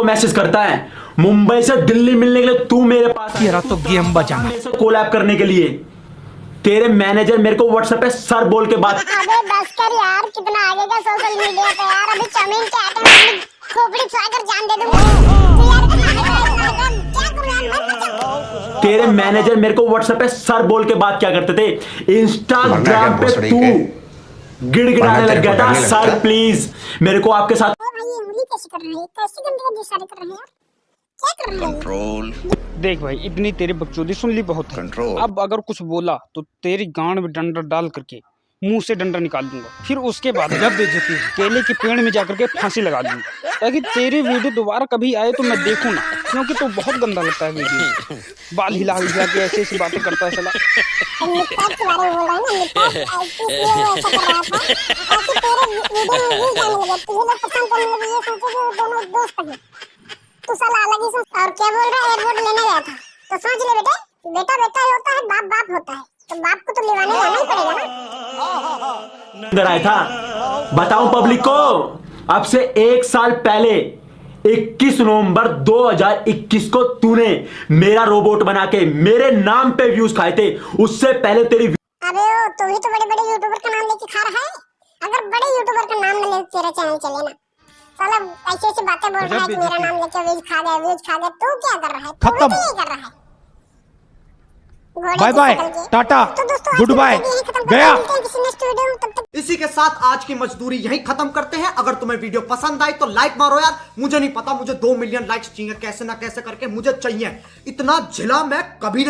को मैसेज करता है। मुंबई से दिल्ली मिलने के लिए तू मेरे पास। तेरा तो गेम से कोलैब करने के लिए। तेरे मैनेजर मेरे को व्हाट्सएप पे सर बोल के बात अबे बस कर यार कितना आगे का सोशल मीडिया पे यार। अभी चमीन के आटे में खोपड़ी फाड़ जान दे दूँगा। तो करूँ तेरे मैनेजर मेरे को व्हाट्सएप पे सर बोल के बात क्या करते थे? इंस्टाग्राम पे तू? गिड़गिड़ाने लग गया था। सर प्लीज़ मेरे को आपके साथ कैसे कर रहे हैं? कैसे गंदे गंदे इशारे कर रहे हैं क्या कर रहे हैं? कंट्रोल देख भाई इतनी तेरी बकचोदी सुन ली बहुत है। Control. अब अगर कुछ बोला तो तेरी गांड में डंडा डाल करके मुँह से डंडा निकाल दूँगा। फिर उसके बाद जब बेइज्जती केले के पेड़ में जाकर के फांसी लगा दूँगा। ताकि तेरी वीडियो दोबारा कभी आए तो मैं देखूँ ना क्योंकि तो बहुत गंदा लगता है वीडियो। बाल हिला हिला के ऐसी ऐसी बातें करता है साला। है हैं तू ही है तो ही है है तो तो ही अंदर आया था। पब्लिक को, अब से एक साल पहले 21 नवंबर 2021 को तूने मेरा रोबोट बना के मेरे नाम पे व्यूज़ खाए थे। उससे पहले तेरी अबे ओ, तू भी तो बड़े बड़े यूट्यूबर का नाम लेके खा रहा है। अगर बड़े यूट्यूबर का नाम न ले तेरा चैनल चले ना। साला ऐसी ऐसी बातें बोल रहा है कि मेरा नाम लेके व्यूज़ खा गया व्यूज़ खा गया तू क्या कर रहा है? तू खत्म। तो कर रहा है। बाय बाय, टाटा, तो गुड बाय, वीडियो यहीं खत्म करते गया। मिलते किसी नेक्स्ट वीडियो में तब तक इसी के साथ आज की मजदूरी यहीं खत्म करते हैं। अगर तुम्हें वीडियो पसंद आई तो लाइक मारो यार। मुझे नहीं पता मुझे दो मिलियन लाइक्स चाहिए कैसे ना कैसे करके मुझे चाहिए। इतना झिला मैं कभी नहीं